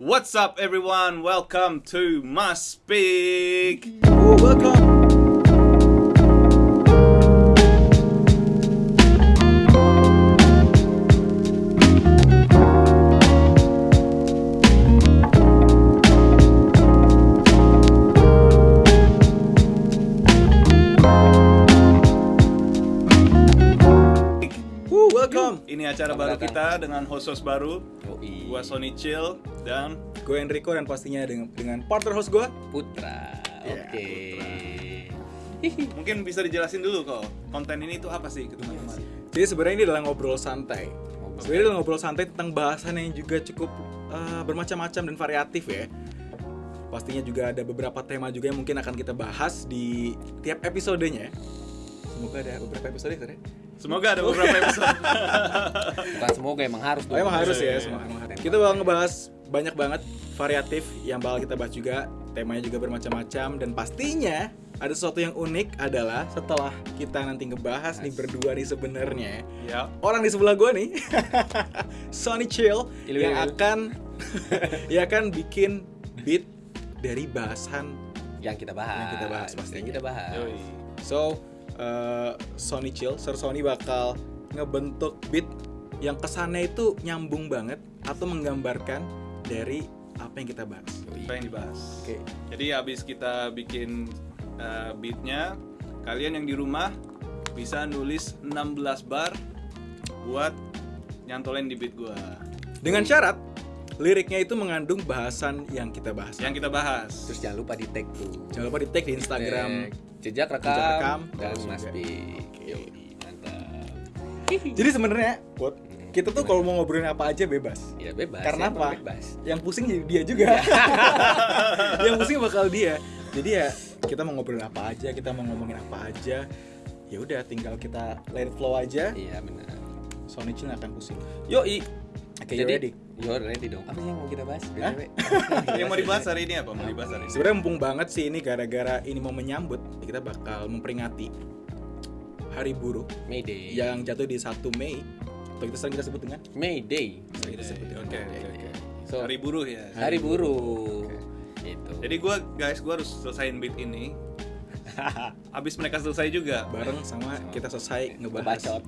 What's up, everyone? Welcome to Must Speak. Oh, welcome. Dengan host-host baru. Yoi. Gua Sony Chill dan Gue Enrico dan pastinya dengan, dengan partner host gue. Putra. Ya, Oke. mungkin bisa dijelasin dulu kok konten ini tuh apa sih ke teman-teman? Jadi sebenarnya ini adalah ngobrol santai. Ngobrol. Sebenarnya adalah ngobrol santai tentang bahasan yang juga cukup eh, bermacam-macam dan variatif ya. Pastinya juga ada beberapa tema juga yang mungkin akan kita bahas di tiap episodenya. Semoga ada beberapa episode ya. Semoga ada beberapa episode. Bukan semoga emang harus. Oh, emang harus ya, Iya, semua iya. emang harus. Kita bakal ngebahas banyak banget variatif yang bakal kita bahas juga. Temanya juga bermacam-macam dan pastinya ada sesuatu yang unik adalah setelah kita nanti ngebahas nih berdua nih sebenarnya ya. orang di sebelah gue nih Sony Chill Ilu, yang ilu. akan ya akan bikin beat dari bahasan yang kita bahas. Yang kita bahas pastinya. Yang kita bahas. So uh, Sony Chill Sir Sony bakal ngebentuk beat yang kesannya itu nyambung banget atau menggambarkan dari apa yang kita bahas Apa yang dibahas? oke Jadi habis kita bikin uh, beatnya, kalian yang di rumah bisa nulis 16 bar buat nyantolin di beat gua. dengan syarat liriknya itu mengandung bahasan yang kita bahas Yang kita bahas. Terus jangan lupa di tag tuh. jangan lupa di tag di Instagram Tag jejak rekam, Jejak rekam, dan terus Mas mantap. jadi sebenarnya Put, kita tuh kalau mau ngobrolin apa aja bebas Ya bebas. Karena ya, apa? Bebas. yang pusing jadi dia juga yang pusing bakal dia jadi ya kita mau ngobrolin apa aja kita mau ngomongin apa aja ya udah tinggal kita let it flow aja Iya benar. Sony nggak akan pusing Yoi. oke you ready You're ready dong. Apa sih yang mau kita bahas? BTW? yang mau dibahas hari ini apa? Mau dibahas hari ini? sebenarnya mumpung banget sih ini gara-gara ini mau menyambut kita bakal memperingati Hari Buruh Mayday. yang jatuh di 1 Mei atau kita sering kita sebut dengan Mayday. sering kita sebut dengan Oke, oke, Mayday. oke. So, Hari buruh ya. Hari buruh. Gitu. Jadi gua guys, gua harus selesaiin beat ini. Abis mereka selesai juga. bareng sama kita selesai ngebahas ngebacot.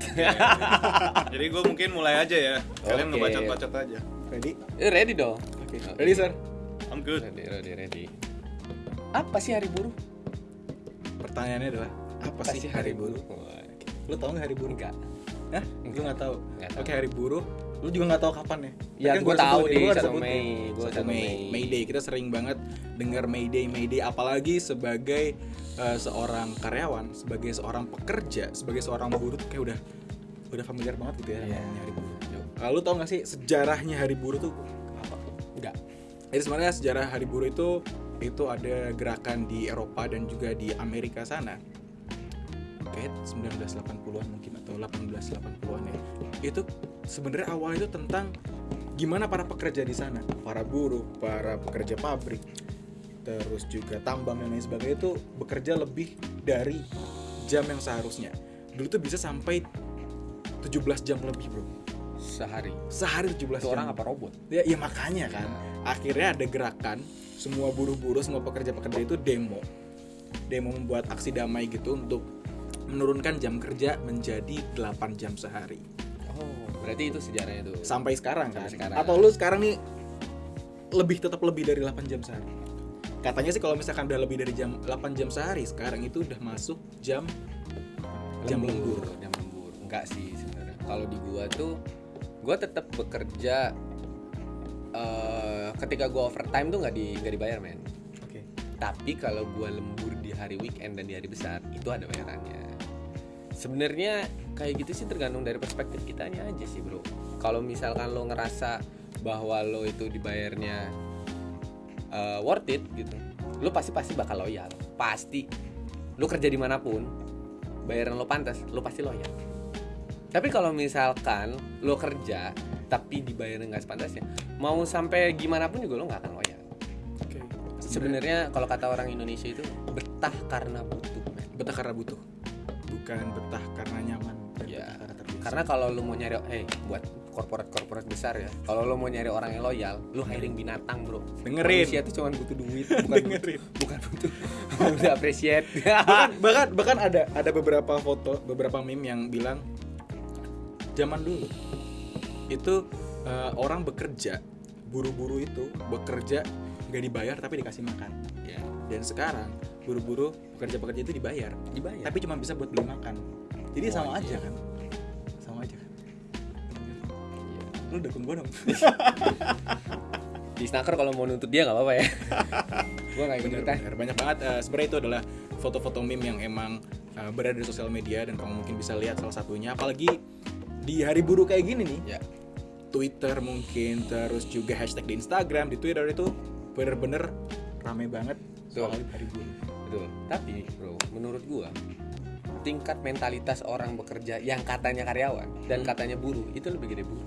Jadi gua mungkin mulai aja ya. Kalian Oke. ngebacot-bacot aja. Ready Eh, ready dong. oke Oke. ready sir I'm good. Ready, ready, ready. Apa sih hari buruh? pertanyaannya adalah apa, sih hari buruh Wah, lu tau nggak hari buruh Enggak. Hah? Lu nggak tahu? Nggak Oke tahu. hari buruh. Lu juga nggak tahu kapan ya? Ya, Kan tahu di gua udah 1 sebutin. Mei, gua 1 1 Mei. Mei. May Day. Kita sering banget dengar May Day, May Day. Apalagi sebagai eh, seorang karyawan, sebagai seorang pekerja, sebagai seorang buruh tuh kayak udah udah familiar banget gitu ya Iya. namanya hari buruh. Lalu tau gak sih sejarahnya hari buruh tuh apa? Enggak. Jadi sebenarnya sejarah hari buruh itu itu ada gerakan di Eropa dan juga di Amerika sana. Kayak 1980-an mungkin atau 1880-an ya. Itu sebenarnya awalnya itu tentang gimana para pekerja di sana, para buruh, para pekerja pabrik, terus juga tambang dan lain sebagainya itu bekerja lebih dari jam yang seharusnya. Dulu tuh bisa sampai 17 jam lebih, Bro. Sehari. Sehari 17 Itu jam. orang apa robot? Ya, ya makanya kan. Akhirnya ada gerakan semua buruh-buruh, semua pekerja-pekerja itu demo. Demo membuat aksi damai gitu untuk menurunkan jam kerja menjadi 8 jam sehari. Oh, berarti itu sejarahnya tuh. Sampai sekarang kan. Sampai sekarang. Atau lu sekarang nih lebih tetap lebih dari 8 jam sehari. Katanya sih kalau misalkan udah lebih dari jam 8 jam sehari, sekarang itu udah masuk jam jam lembur. Jam lembur. Enggak sih sebenarnya. Kalau di gua tuh gua tetap bekerja eh ketika gua overtime tuh nggak di nggak dibayar men. Oke. Tapi kalau gua lembur di hari weekend dan di hari besar itu ada bayarannya. Sebenarnya kayak gitu sih tergantung dari perspektif kitanya aja sih bro. Kalau misalkan lo ngerasa bahwa lo itu dibayarnya eh, worth it gitu, lo pasti pasti bakal loyal. Pasti. Lo kerja di mana pun, bayaran lo pantas, lo pasti loyal. Tapi kalau misalkan lo kerja tapi dibayarnya nggak sepantasnya, mau sampai gimana pun juga lo nggak akan loyal. Oke. Sebenarnya kalau kata orang Indonesia itu betah karena butuh. men. betah karena butuh. Bukan betah karena nyaman Ya, karena. Karena kalau lu mau nyari, eh buat korporat korporat besar ya kalau lo mau nyari orang yang loyal lo hiring binatang bro Dengerin. manusia tuh cuma butuh duit bukan Dengerin. butuh, bukan butuh butuh appreciate bahkan bahkan bahkan ada ada beberapa foto beberapa meme yang bilang zaman dulu. Itu eh, orang bekerja buru-buru itu bekerja nggak dibayar tapi dikasih makan. Ya dan sekarang buru-buru pekerja-pekerja itu dibayar. Dibayar. Tapi cuma bisa buat beli makan. Jadi Oh, sama iya. aja kan? Sama aja kan? Iya. lu dukung gue dong. Di snacker kalau mau nuntut dia nggak apa-apa ya. Gua nggak ikut bener, bener. banyak banget eh, sebenarnya itu adalah foto-foto meme yang emang eh, berada di sosial media dan kamu mungkin bisa lihat salah satunya. Apalagi di hari buruh kayak gini nih ya. Twitter mungkin terus juga hashtag di Instagram di Twitter itu bener-bener rame banget Betul. soal hari buruh betul. Tapi bro menurut gua tingkat mentalitas orang bekerja yang katanya karyawan dan katanya buruh itu lebih gede buruh.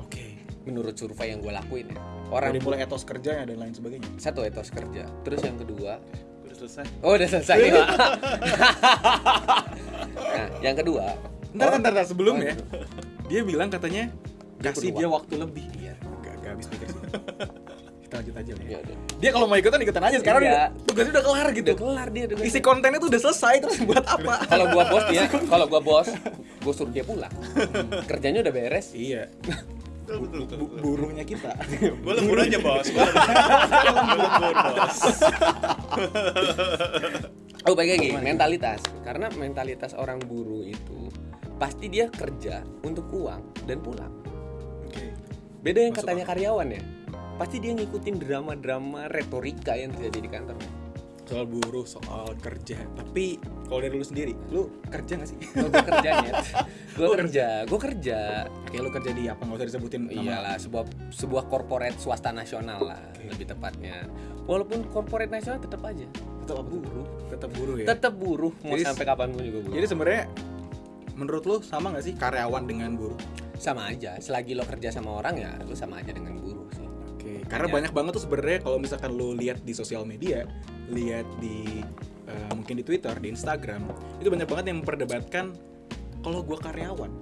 Oke. Menurut survei yang gue lakuin ya. Orang dari mulai etos kerjanya dan lain sebagainya? Satu etos kerja. Terus yang kedua? Udah selesai. oh udah selesai nih nah yang kedua ntar orang- ntar, ntar. Sebelumnya Oh, dia bilang katanya Dia kasih dia waktu lebih. Iya. Gak, gak habis pikir sih. Kita lanjut aja ya. Ya udah. Dia kalau mau ikutan ikutan aja. Sekarang Iya. dia- tugasnya udah kelar gitu. Udah kelar dia udah isi kontennya tuh udah selesai terus buat apa? Kalau gua bos dia kalau gua bos gua suruh dia pulang. Kerjanya udah beres. Iya. Betul, betul, betul. Bu- buruhnya kita. Gue lembur aja bos. Gue lembur bos. oh baik lagi. Mentalitas. Karena mentalitas orang buruh itu pasti dia kerja untuk uang dan pulang. Oke. Beda yang Masuk katanya karyawan ya. Pasti dia ngikutin drama-drama retorika yang terjadi di kantor. Soal buruh soal kerja. Tapi kalau dari lu sendiri lu kerja gak sih? Oh, gue kerja net gue kerja gue kerja. Oke lu kerja di apa? Nggak usah disebutin nama. Iyalah sebuah sebuah korporat swasta nasional lah lebih tepatnya. Walaupun korporat nasional tetap aja. Tetap apa buruh. Tetap buruh ya? Tetap buruh mau Jadi- sampai kapan pun juga buruh. jadi sebenarnya menurut lu sama gak sih karyawan dengan buruh sama aja selagi lo kerja sama orang ya lo sama aja dengan buruh sih Oke, karena Hanya- banyak banget tuh sebenarnya kalau misalkan lu lihat di sosial media, lihat di eh, mungkin di Twitter, di Instagram, itu banyak banget yang memperdebatkan kalau gua karyawan,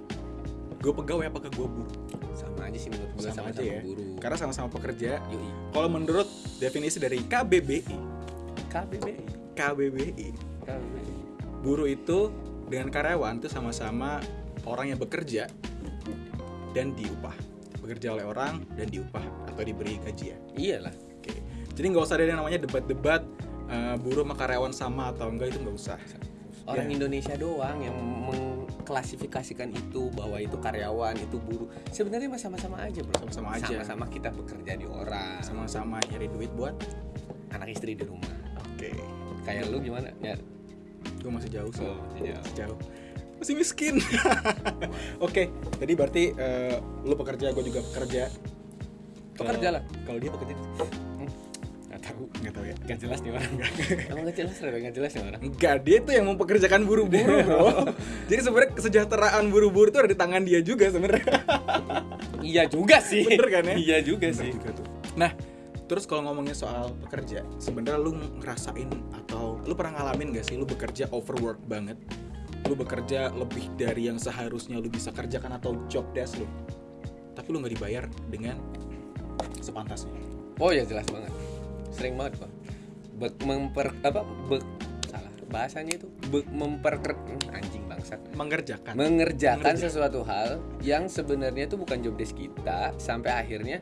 gue pegawai apakah gue buruh? sama aja sih menurut gue Sama sama, aja sama ya. buruh Karena sama-sama pekerja. Yoi. Kalau menurut definisi dari KBBI, KBBI KBBI, KBBI buruh itu dengan karyawan itu sama-sama orang yang bekerja dan diupah. Bekerja oleh orang dan diupah atau diberi gaji ya. iyalah Oke. Jadi nggak usah ada yang namanya debat-debat eh, buruh sama karyawan sama atau enggak itu nggak usah. orang Ya. Indonesia doang yang mengklasifikasikan itu bahwa itu karyawan itu buruh sebenarnya sama-sama aja bro Sama-sama aja. sama-sama kita bekerja di orang Sama-sama nyari duit buat. anak istri di rumah Oke. kayak lu gimana ya Gue masih jauh sih. Oh, masih jauh. Masih jauh. Masih miskin. Oke. Jadi berarti eh, lu pekerja, gue juga pekerja. Pekerja Kalau- lah. Kalau dia pekerja nggak tahu nggak tahu ya. nggak jelas nih orang emang nggak jelas Rebe? nggak jelas nih orang Enggak, dia tuh yang mempekerjakan buruh-buruh, bro. Jadi sebenarnya kesejahteraan buruh-buruh itu ada di tangan dia juga sebenarnya. iya juga sih Bener kan ya? iya juga Bener sih juga tuh. Nah, terus kalau ngomongin soal pekerja, sebenarnya lu ngerasain lu pernah ngalamin gak sih lu bekerja overwork banget? Lu bekerja lebih dari yang seharusnya lu bisa kerjakan atau job desk lu. Tapi lu nggak dibayar dengan sepantasnya. oh ya jelas banget sering banget pak Bek memper apa bek salah bahasanya itu bek memperker hmm, anjing bangsat Mengerjakan. mengerjakan Mengerja- sesuatu hal yang sebenarnya itu bukan job desk kita sampai akhirnya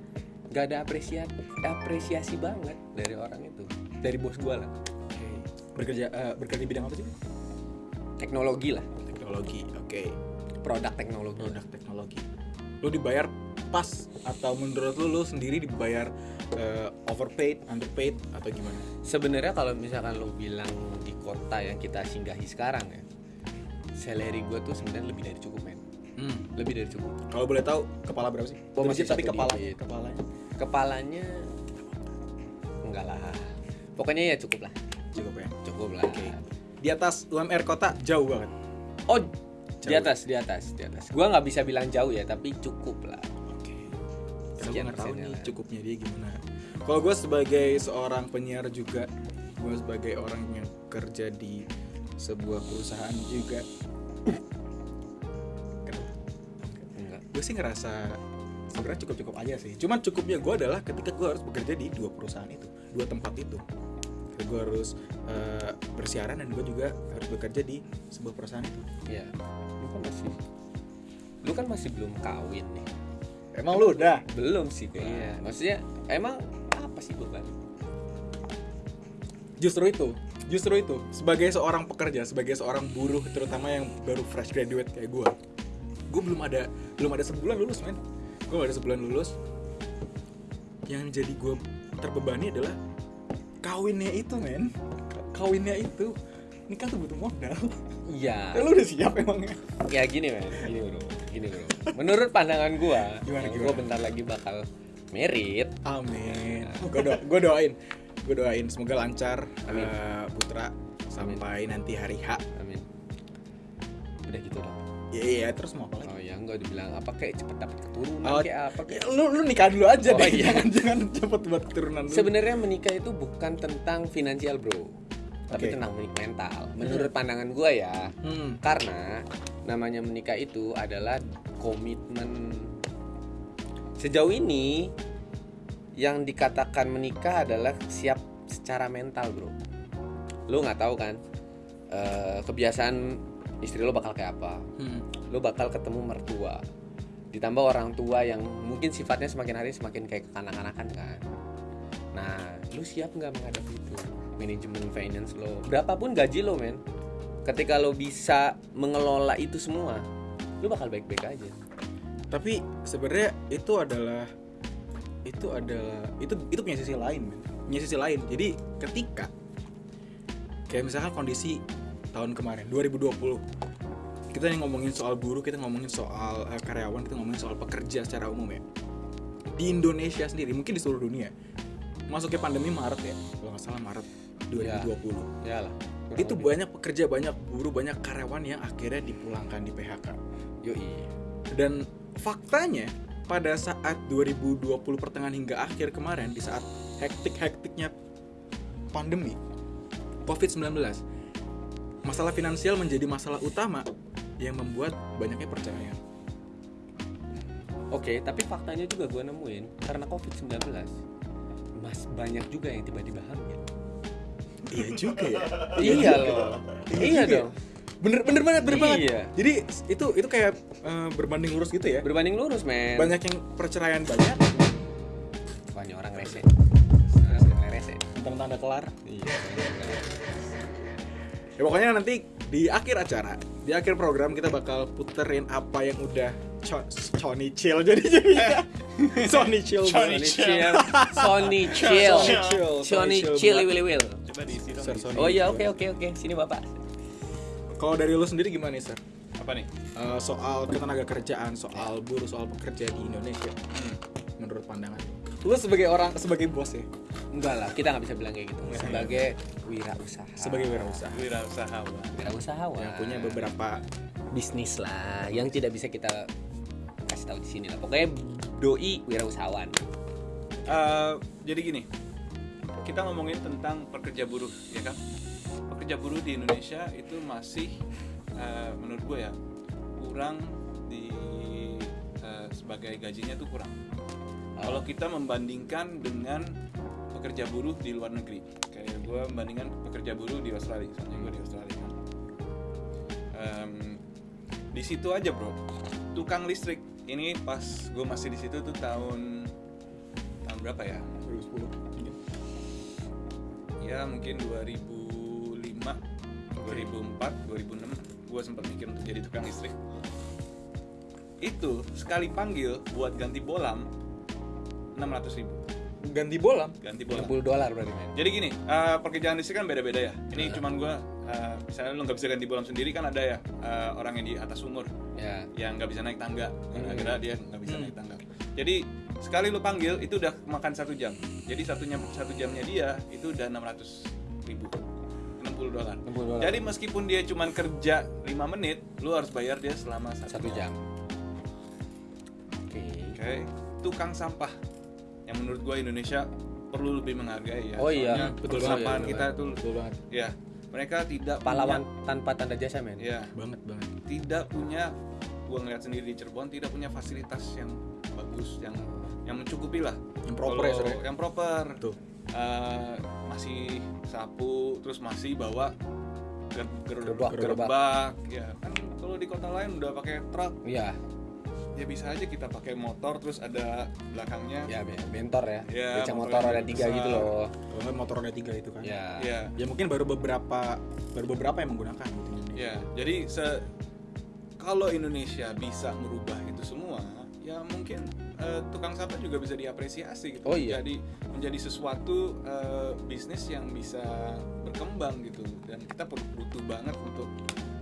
gak ada apresiasi apresiasi banget dari orang itu dari bos gua lah. Bekerja eh, bekerja di bidang apa sih? teknologi lah Teknologi. Oke. produk teknologi Produk teknologi. Lu dibayar pas atau menurut lu lu sendiri dibayar eh, overpaid, underpaid atau gimana? sebenarnya kalau misalkan lo bilang di kota yang kita singgahi sekarang ya salary gua tuh sebenarnya lebih dari cukup men Hmm. lebih dari cukup Kalau boleh tahu kepala berapa sih? Oh, masih tapi kepala kepalanya kepalanya enggak lah pokoknya ya cukup lah cukup ya. cukup lah Oke. Di atas UMR kota jauh banget. oh di Jauh. atas di atas di atas gua nggak bisa bilang jauh ya tapi cukup lah Oke. Karena gue nggak tahu nih lah. cukupnya dia gimana. Kalau gue sebagai seorang penyiar juga, gue sebagai orang yang kerja di sebuah perusahaan juga. Gue sih ngerasa sebenarnya cukup cukup aja sih cuman cukupnya gue adalah ketika gue harus bekerja di dua perusahaan itu dua tempat itu gue harus eh, bersiaran dan gue juga harus bekerja di sebuah perusahaan itu. Ya lu kan masih lu kan masih belum kawin nih. Emang lu udah? Belum sih kayaknya maksudnya emang apa sih beban justru itu justru itu. Sebagai seorang pekerja sebagai seorang buruh terutama yang baru fresh graduate kayak gue gue belum ada belum ada sebulan lulus men. Gue ada sebulan lulus. Yang jadi gue terbebani adalah kawinnya itu men. Kawinnya itu nikah tuh butuh modal. Iya. Lu udah siap emangnya ya? Gini men. Gini bro. Gini bro. Menurut pandangan gua Gimana, gimana? gua bentar lagi bakal merit amin. Gue do gue doain. Gue doain. Semoga lancar Amin. eh, putra sampai nanti hari H. Amin. Udah gitu dong iya iya terus mau apa lagi? Oh ya enggak dibilang apa kayak cepet dapet keturunan Oh, kayak apa kayak Ya, lu lu nikah dulu aja Oh, deh. iya. jangan jangan cepet buat keturunan dulu. Sebenarnya menikah itu bukan tentang finansial bro. Tapi Oke. tentang mental. Menurut pandangan gua ya hmm. karena namanya menikah itu adalah komitmen. Sejauh ini yang dikatakan menikah adalah siap secara mental bro. Lu nggak tahu kan? Eh, kebiasaan istri lo bakal kayak apa? Hmm. lo bakal ketemu mertua. Ditambah orang tua yang mungkin sifatnya semakin hari semakin kayak kekanak-kanakan kan. Nah lu siap nggak menghadapi itu? Manajemen finance lo. Berapapun gaji lo men. Ketika lo bisa mengelola itu semua lu bakal baik-baik aja. Tapi sebenarnya itu adalah itu adalah itu itu punya sisi lain men. punya sisi lain. Jadi ketika kayak misalkan kondisi tahun kemarin 2020 kita yang ngomongin soal buruh kita ngomongin soal eh, karyawan kita ngomongin soal pekerja secara umum ya. Di Indonesia sendiri mungkin di seluruh dunia masuknya pandemi Maret ya kalau nggak salah Maret 2020 ya lah itu banyak pekerja banyak buruh banyak karyawan yang akhirnya dipulangkan di PHK yoi. Dan faktanya pada saat 2020 pertengahan hingga akhir kemarin di saat hektik-hektiknya pandemi COVID-19 masalah finansial menjadi masalah utama yang membuat banyaknya perceraian. oke tapi faktanya juga gue nemuin karena covid 19 mas banyak juga yang tiba-tiba hamil iya juga ya. iya loh iya juga ya. dong Bener bener banget, bener banget. Iya. Jadi itu itu kayak eh, berbanding lurus gitu ya. berbanding lurus men Banyak yang perceraian banyak, ini orang rese orang rese teman-teman udah kelar. iya Ya pokoknya nanti di akhir acara, di akhir program kita bakal puterin apa yang udah co- Sony chill. Jadi jadi Sony chill Sony chill. Sony chill. Sony chill, will will. Coba diisi dong. Oh iya oke oke oke. Sini bapak. Kalau dari lu sendiri gimana nih, Sir? Apa nih? Eh, soal ketenaga kerjaan, soal buruh, soal pekerja di Indonesia. Menurut pandangan lu sebagai orang sebagai bos ya? Enggak lah kita nggak bisa bilang kayak gitu. Sebagai wirausaha. Sebagai wirausaha. Wirausahawan. wirausahawan. Yang punya beberapa bisnis lah yang tidak bisa kita kasih tahu di sini lah. Pokoknya doi wirausahawan. Eh, jadi gini, kita ngomongin tentang pekerja buruh, ya kan? Pekerja buruh di Indonesia itu masih, eh, menurut gue ya, kurang di eh, sebagai gajinya tuh kurang. Kalau kita membandingkan dengan pekerja buruh di luar negeri, kayak gue membandingkan pekerja buruh di Australia, soalnya gue di Australia kan. Em, di situ aja bro, tukang listrik ini pas gue masih di situ tuh tahun tahun berapa ya? 2010 Ya mungkin 2005, 2004, 2006 gue sempat mikir untuk jadi tukang listrik. Itu sekali panggil buat ganti bolam 600 ribu. Ganti bolam ganti bolam. 60 dolar berarti men. Jadi gini, eh, pekerjaan listrik kan beda-beda ya. Ini cuman gue, misalnya lu nggak bisa ganti bolam sendiri kan ada ya eh, orang yang di atas umur. Ya yang nggak bisa naik tangga, gara-gara dia nggak bisa Hmm. naik tangga. Jadi sekali lu panggil itu udah makan satu jam. Jadi satunya satu jamnya dia itu udah 600 ribu, 60 dolar. 60 dolar. Jadi meskipun dia cuman kerja 5 menit, lu harus bayar dia selama satu, satu jam. Oke. Oke, tukang sampah yang menurut gua Indonesia perlu lebih menghargai ya. Oh iya, Soalnya betul banget. kita tuh betul banget. ya mereka tidak pahlawan tanpa tanda jasa men. Punya, ya banget banget. Tidak punya gue ngeliat sendiri di Cirebon tidak punya fasilitas yang bagus yang yang mencukupi lah. Yang proper ya, Sur, ya? yang proper. Tuh. Eh, masih sapu terus masih bawa ger- ger- Gerobak, gerobak ya. Kan kalau di kota lain udah pakai truk. Iya, ya bisa aja kita pakai motor terus ada belakangnya ya be- bentor ya. Ya, Becak motor ada tiga besar. gitu loh. Kalau motor roda tiga itu kan. Ya. ya Ya mungkin baru beberapa baru beberapa yang menggunakan gitu. ya jadi se kalau Indonesia bisa merubah itu semua ya mungkin eh, tukang sampah juga bisa diapresiasi gitu Oh, iya. jadi menjadi sesuatu eh, bisnis yang bisa berkembang gitu dan kita perlu butuh banget untuk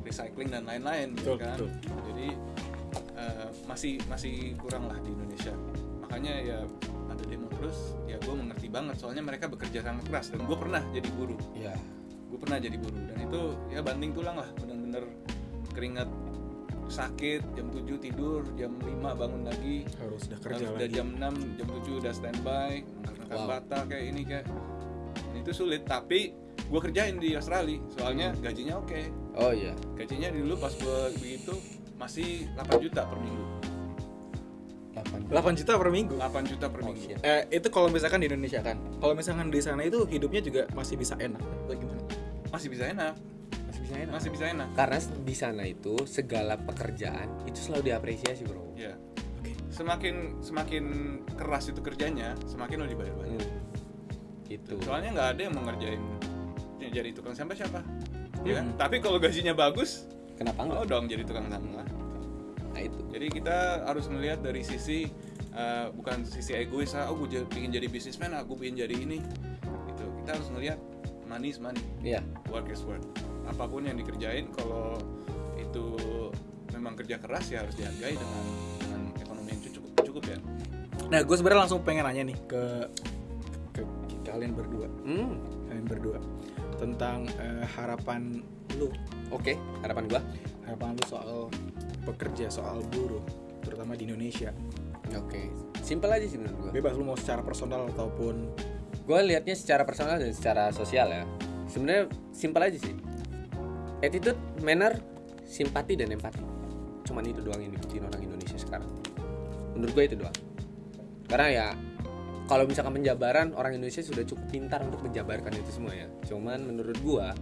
recycling dan lain-lain gitu Betul, kan betul. jadi eh, masih masih kurang lah di Indonesia. Makanya ya ada demo terus ya gue mengerti banget. Soalnya mereka bekerja sangat keras dan gue pernah jadi buruh Ya. gue pernah jadi buruh dan itu ya banding tulang lah. Bener-bener keringat sakit jam 7 tidur jam 5 bangun lagi. Harus udah kerja udah lagi. jam 6 jam 7 udah standby angkat Wow. bata kayak ini kayak Dan itu sulit tapi gue kerjain di Australia. Soalnya gajinya oke. Oh iya. gajinya dulu pas gue begitu masih 8 juta per minggu 8 8 juta per minggu. 8 juta per Oh, minggu shit. Eh, itu kalau misalkan di Indonesia kan. Kalau misalkan di sana itu hidupnya juga masih bisa enak. Atau gimana? masih bisa enak Masih bisa enak. masih bisa enak Karena di sana itu segala pekerjaan itu selalu diapresiasi, Bro. ya Oke. semakin semakin keras itu kerjanya semakin lo dibayar banyak Hmm. Gitu. soalnya nggak ada yang mau ngerjain jadi tukang sampah siapa ya kan? Hmm. tapi kalau gajinya bagus Kenapa enggak? mau dong jadi tukang sampah Nah, itu. jadi kita harus melihat dari sisi eh, bukan sisi egois ah, oh gue pengen jadi bisnismen aku pengen jadi ini gitu kita harus melihat money is money Iya. work is work apa pun yang dikerjain kalau itu memang kerja keras ya harus dihargai dengan dengan ekonomi yang cukup cukup ya Nah, gue sebenarnya langsung pengen nanya nih ke ke, ke kalian berdua, Hmm. kalian berdua tentang eh, harapan lu, Oke, harapan gua. harapan lu soal pekerja, soal buruh, terutama di Indonesia. Oke. Simpel aja sih menurut gua. Bebas lu mau secara personal ataupun Gue liatnya secara personal dan secara sosial ya. Sebenarnya simpel aja sih. Attitude, manner, simpati dan empati. Cuman itu doang yang dibutuhin orang Indonesia sekarang. Menurut gue itu doang. Karena ya kalau misalkan penjabaran orang Indonesia sudah cukup pintar untuk menjabarkan itu semua ya. Cuman menurut gua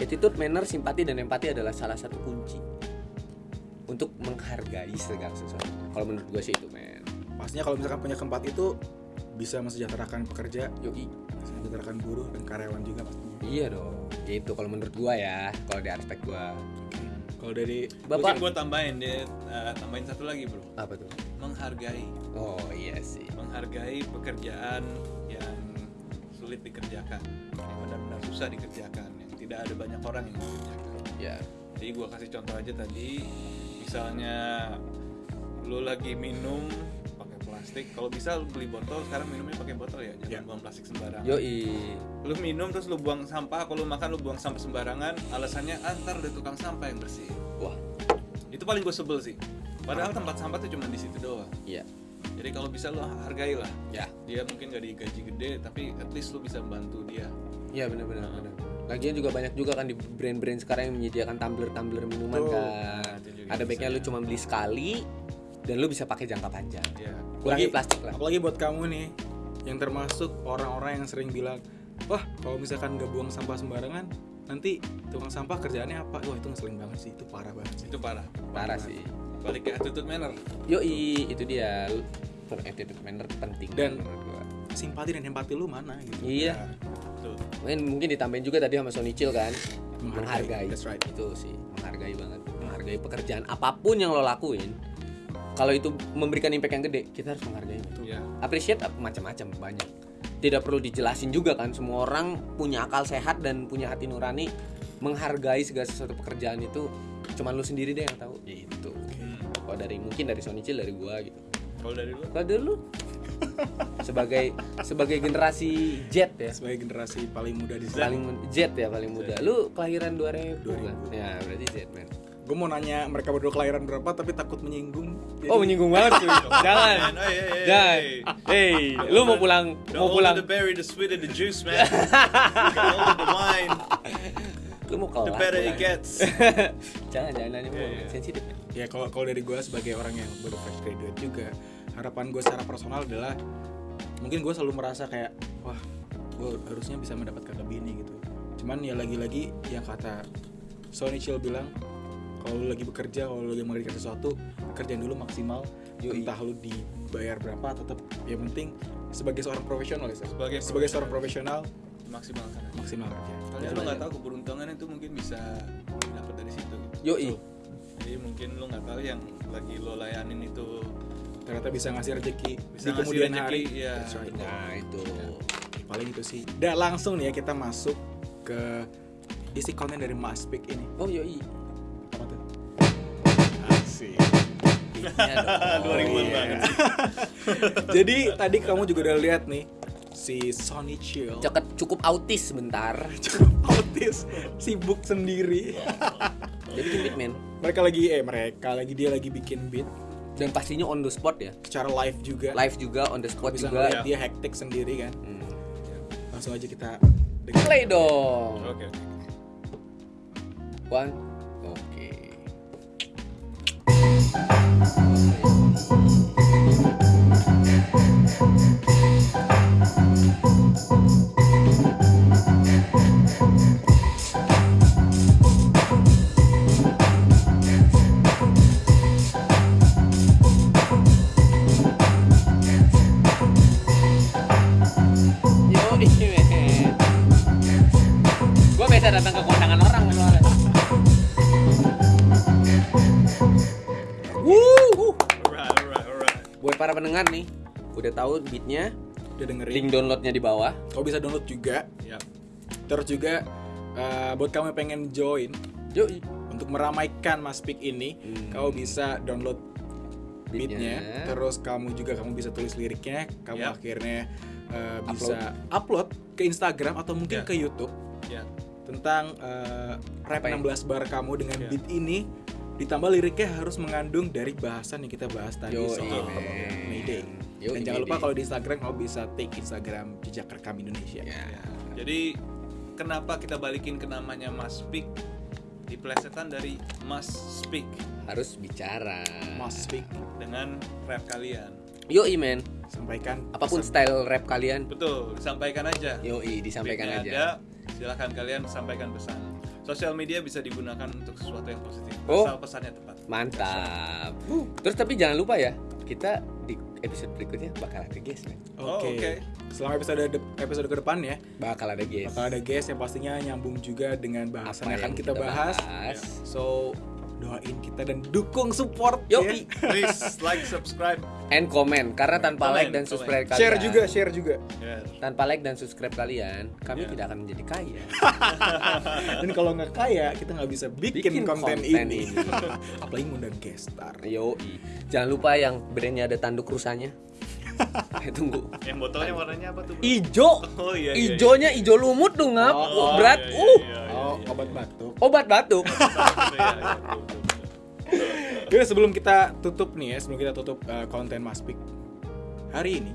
attitude, manner, simpati dan empati adalah salah satu kunci untuk menghargai segala sesuatu. Kalau menurut gua sih itu men. pastinya kalau misalkan punya keempat itu bisa mensejahterakan pekerja, Yoi. mensejahterakan buruh dan karyawan juga pastinya. Iya dong. Itu kalau menurut gua ya, kalau di aspek gua. Kalau dari Bapak mungkin gue tambahin deh eh, tambahin satu lagi bro apa tuh? menghargai Oh iya sih. menghargai pekerjaan yang sulit dikerjakan yang benar-benar susah dikerjakan tidak ada banyak orang yang dikerjakan Ya. jadi gue kasih contoh aja tadi misalnya lu lagi minum pakai plastik kalau bisa lu beli botol sekarang minumnya pakai botol ya jangan Ya. buang plastik sembarangan Yoi. lu minum terus lu buang sampah kalau lu makan lu buang sampah sembarangan alasannya antar ada tukang sampah yang bersih Wah. itu paling gue sebel sih padahal tempat sampah tuh cuma di situ doang Iya. jadi kalau bisa lu hargai lah Ya. dia mungkin gak digaji gede tapi at least lu bisa bantu dia Iya benar-benar. benar. Lagian juga banyak juga kan di brand-brand sekarang yang menyediakan tumbler-tumbler minuman Betul. kan. Nah, Ada baiknya lu ya. cuma beli sekali dan lu bisa pakai jangka panjang. ya Kurangi Apalagi- plastik lah. apalagi buat kamu nih yang termasuk orang-orang yang sering bilang, wah kalau misalkan nggak buang sampah sembarangan, nanti tukang sampah kerjaannya apa? Wah itu ngeselin banget sih, itu parah banget sih. itu parah Parah sih. balik ke attitude manner Yoi, itu dia. Attitude manner penting Dan-. Simpati dan empati lu mana gitu? Iya. Tuh. Mungkin mungkin ditambahin juga tadi sama Sony Chill kan. Menghargai. Menghargai. That's right. Itu sih, menghargai banget. Menghargai pekerjaan apa pun yang lo lakuin. Kalau itu memberikan impact yang gede, kita harus menghargai itu. ya Appreciate apa macam-macam banyak. Tidak perlu dijelasin juga kan semua orang punya akal sehat dan punya hati nurani menghargai segala sesuatu pekerjaan itu cuman lu sendiri deh yang tahu gitu. Kalau dari mungkin dari Sony Chill dari gua gitu. kalau dari lu Kalau dari lu sebagai sebagai generasi Z ya. Sebagai generasi paling muda di sini, paling Z ya paling muda. Lu kelahiran 2000, 2000. kan ya berarti Z man gue mau nanya mereka berdua kelahiran berapa, tapi takut menyinggung. Jadi- oh menyinggung banget cuy jangan. jangan. hey. lu mau pulang The mau pulang. the berry, the sweeter the juice, man. the older the wine, lu mau the kelar better it gets. jangan jangan nanya Iya, iya. sensitif. Ya. ya kalau kalau dari gue sebagai orang yang baru fresh graduate juga harapan gue secara personal adalah mungkin gue selalu merasa kayak wah gue harusnya bisa mendapatkan lebih ini gitu cuman ya lagi-lagi yang kata Sony Chill bilang kalau lu lagi bekerja kalau lu lagi mengerjakan sesuatu kerjain dulu maksimal Yoi. entah lu dibayar berapa tetap yang penting sebagai seorang profesional ya. Sebagai sebagai seorang profesional maksimalkan maksimal kerja Soalnya lu nggak tahu keberuntungan itu mungkin bisa dapat dari situ. Yoi. Jadi mungkin lu nggak tahu yang lagi lo layanin itu ternyata bisa ngasih rezeki Bisa di kemudian rezeki, hari iya. That's right. Nah, itu. paling itu sih udah langsung nih ya kita masuk ke isi konten dari Maspik ini Oh, yoi. apa tuh asik dong. 2000-an Iya. banget sih. jadi tadi kamu juga udah lihat nih si Sony Chill Ceket cukup autis sebentar. autis sibuk sendiri Jadi bikin beat, men. mereka lagi eh mereka lagi dia lagi bikin beat Dan pastinya on the spot ya. secara live juga Live juga on the spot bisa juga. dia hektik sendiri kan Hmm. langsung aja kita Play dong. Oke. oke. One. Beatnya, udah dengerin link downloadnya di bawah. kau bisa download juga Ya. terus juga eh, buat kamu yang pengen join Yoi. untuk meramaikan Maspik ini Hmm. kau bisa download Beatnya. terus kamu juga kamu bisa tulis liriknya kamu Yap. akhirnya uh, bisa upload ke Instagram atau mungkin Ya. ke YouTube Ya. tentang uh, rap Apa ya? 16 bar kamu dengan Ya. beat ini ditambah liriknya harus mengandung dari bahasan yang kita bahas tadi Yoi, soal. Mayday Yoi, dan jangan lupa kalau di Instagram kamu bisa take Instagram jejak rekam Indonesia Ya. Jadi kenapa kita balikin ke namanya Mas Speak? Diplesetan dari Mas Speak Harus bicara. Maspik dengan rap kalian. Yoi, men. sampaikan Apa pun pesan. style rap kalian, Betul, sampaikan aja. yoi disampaikan Beatnya aja. Ada, silahkan kalian sampaikan pesan. Sosial media bisa digunakan untuk sesuatu yang positif, Oh. asal pesannya tepat. Mantap. Terus tapi jangan lupa ya, kita di episode berikutnya bakal ada guest, men. Oke. Oh, oke. Selama episode episode ke depan ya, Bakal ada guest. bakal ada guest yang pastinya nyambung juga dengan bahasan Apa yang akan kita, kita bahas. bahas. So doain kita dan dukung support Yoi. ya. Please like, subscribe, And comment karena tanpa Comment, like dan comment. subscribe kalian. Share juga, share juga. Ya. Tanpa like dan subscribe kalian, kami Ya. tidak akan menjadi kaya. Dan kalau nggak kaya, kita nggak bisa bikin, Bikin konten, konten ini. ini. Apalagi ngundang guest star. Yoi. Jangan lupa yang brandnya ada tanduk rusanya. eh tunggu. Yang botolnya warnanya apa tuh? bro? Ijo. Oh iya. iya, Ijonya ijo lumut tuh ngap. Oh, Uh, berat. iya, iya, uh. iya, iya, Oh, iya. obat batuk. Obat batuk. Iya, iya, iya. Jadi sebelum kita tutup nih ya, sebelum kita tutup uh, konten Maspik hari ini,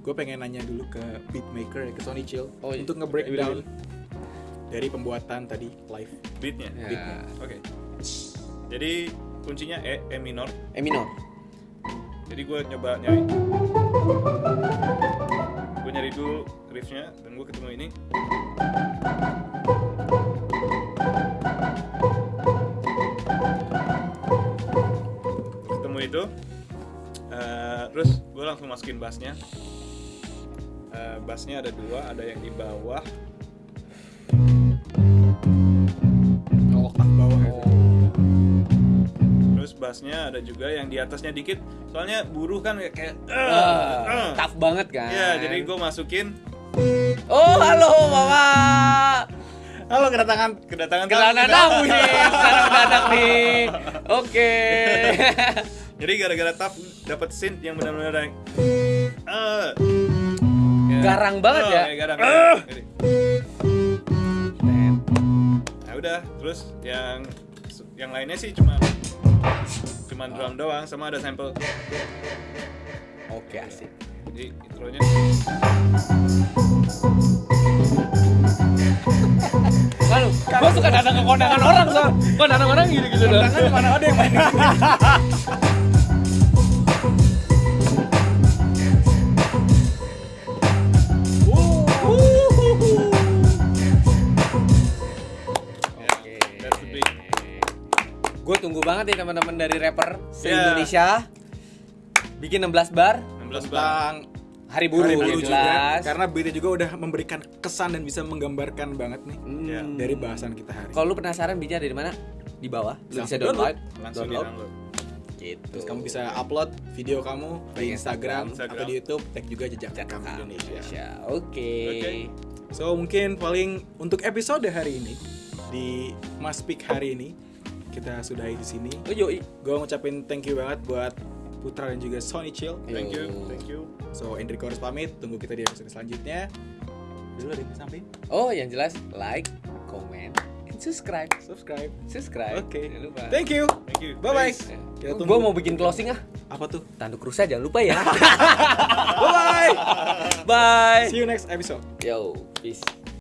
gue pengen nanya dulu ke beatmaker ke Sony Chill Oh, iya. untuk nge-breakdown dari pembuatan tadi live. Beatnya. Ya. Oke. Jadi kuncinya E, E minor. Eh minor. Jadi gue nyoba nyari. Gue nyari dulu riffnya dan gue ketemu ini. Ketemu itu. Eh, terus gue langsung masukin bassnya. Eh, bassnya ada dua, ada yang di bawah. Oh, bawah bassnya ada juga yang di atasnya dikit. Soalnya buruh kan kayak, kayak Wah, eh. tough banget kan. Iya, jadi gue masukin Oh, halo Bapak. Halo kedatangan kedatangan Kedatangan tamu nih, secara mendadak nih. Oke. Jadi gara-gara tap dapat synth yang benar-benar yang eh Ya. Garang banget Oh, ya. kayak garang. Jadi, Men. Nah udah, terus yang yang lainnya sih cuma cuma drum doang sama ada sample. Oke, asik. Jadi intronya Lalu, gue suka suka datang ke kondangan orang so. Kondangan orang gitu-gitu loh. Tangan mana ada yang main Gue tunggu banget nih teman-teman dari rapper se Yeah. Indonesia bikin 16 bar 16 bar. Tentang hari buruh, Hari Buruh juga jelas. karena berita juga udah memberikan kesan dan bisa menggambarkan banget nih Hmm. Ya. dari bahasan kita hari. Kalau lu penasaran bija dari mana? Di bawah. Lu bisa download. Langsung di download. download. Gitu. Terus kamu bisa upload video kamu Di Instagram, Instagram. atau di YouTube, tag juga jejak rekam Rekam Indonesia. Oke. Oke. So mungkin paling untuk episode hari ini di Mas Peak hari ini kita sudahi di sini. Oh yoi. Gue ngucapin thank you banget buat Putra dan juga Sony Chill. Thank you, Yo. thank you. So Enrico harus pamit, tunggu kita di episode selanjutnya. Dulu ada sampein? Oh, yang jelas like, comment, and subscribe. Subscribe. Subscribe. Oke. Jangan lupa. Thank you. Thank you. Bye bye. Kita Gue tunggu. mau bikin closing ah. Apa tuh? Tanduk rusa jangan lupa ya. Bye bye. Bye. See you next episode. Yo, peace.